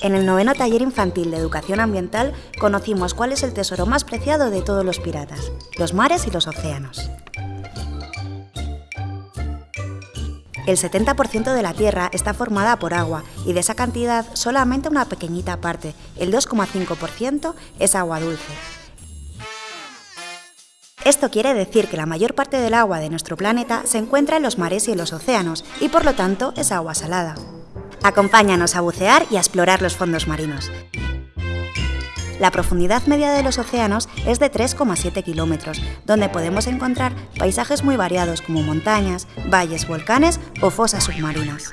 En el noveno taller infantil de educación ambiental conocimos cuál es el tesoro más preciado de todos los piratas, los mares y los océanos. El 70% de la Tierra está formada por agua y de esa cantidad solamente una pequeñita parte, el 2,5%, es agua dulce. Esto quiere decir que la mayor parte del agua de nuestro planeta se encuentra en los mares y en los océanos y por lo tanto es agua salada. Acompáñanos a bucear y a explorar los fondos marinos. La profundidad media de los océanos es de 3,7 kilómetros, donde podemos encontrar paisajes muy variados como montañas, valles, volcanes o fosas submarinas.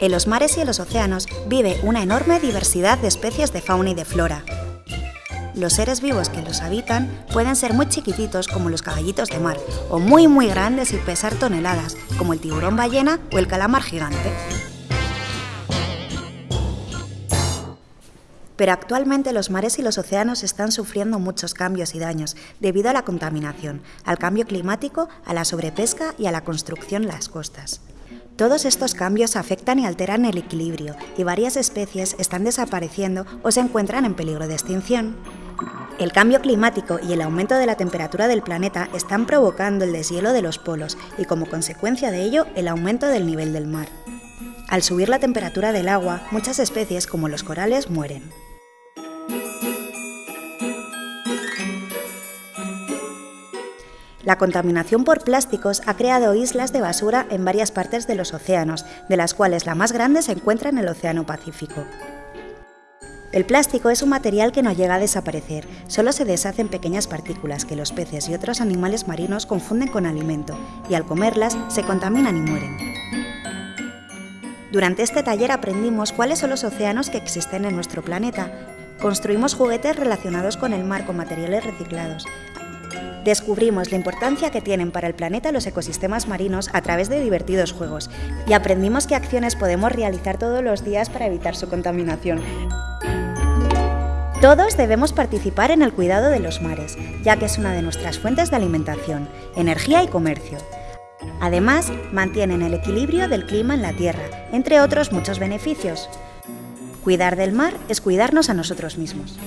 En los mares y en los océanos vive una enorme diversidad de especies de fauna y de flora. Los seres vivos que los habitan pueden ser muy chiquititos como los caballitos de mar, o muy muy grandes y pesar toneladas, como el tiburón ballena o el calamar gigante. Pero actualmente los mares y los océanos están sufriendo muchos cambios y daños debido a la contaminación, al cambio climático, a la sobrepesca y a la construcción en las costas. Todos estos cambios afectan y alteran el equilibrio y varias especies están desapareciendo o se encuentran en peligro de extinción. El cambio climático y el aumento de la temperatura del planeta están provocando el deshielo de los polos y como consecuencia de ello el aumento del nivel del mar. Al subir la temperatura del agua, muchas especies como los corales mueren. La contaminación por plásticos ha creado islas de basura en varias partes de los océanos, de las cuales la más grande se encuentra en el Océano Pacífico. El plástico es un material que no llega a desaparecer, solo se deshace en pequeñas partículas que los peces y otros animales marinos confunden con alimento, y al comerlas se contaminan y mueren. Durante este taller aprendimos cuáles son los océanos que existen en nuestro planeta. Construimos juguetes relacionados con el mar con materiales reciclados. Descubrimos la importancia que tienen para el planeta los ecosistemas marinos a través de divertidos juegos y aprendimos qué acciones podemos realizar todos los días para evitar su contaminación. Todos debemos participar en el cuidado de los mares, ya que es una de nuestras fuentes de alimentación, energía y comercio. Además, mantienen el equilibrio del clima en la Tierra, entre otros muchos beneficios. Cuidar del mar es cuidarnos a nosotros mismos.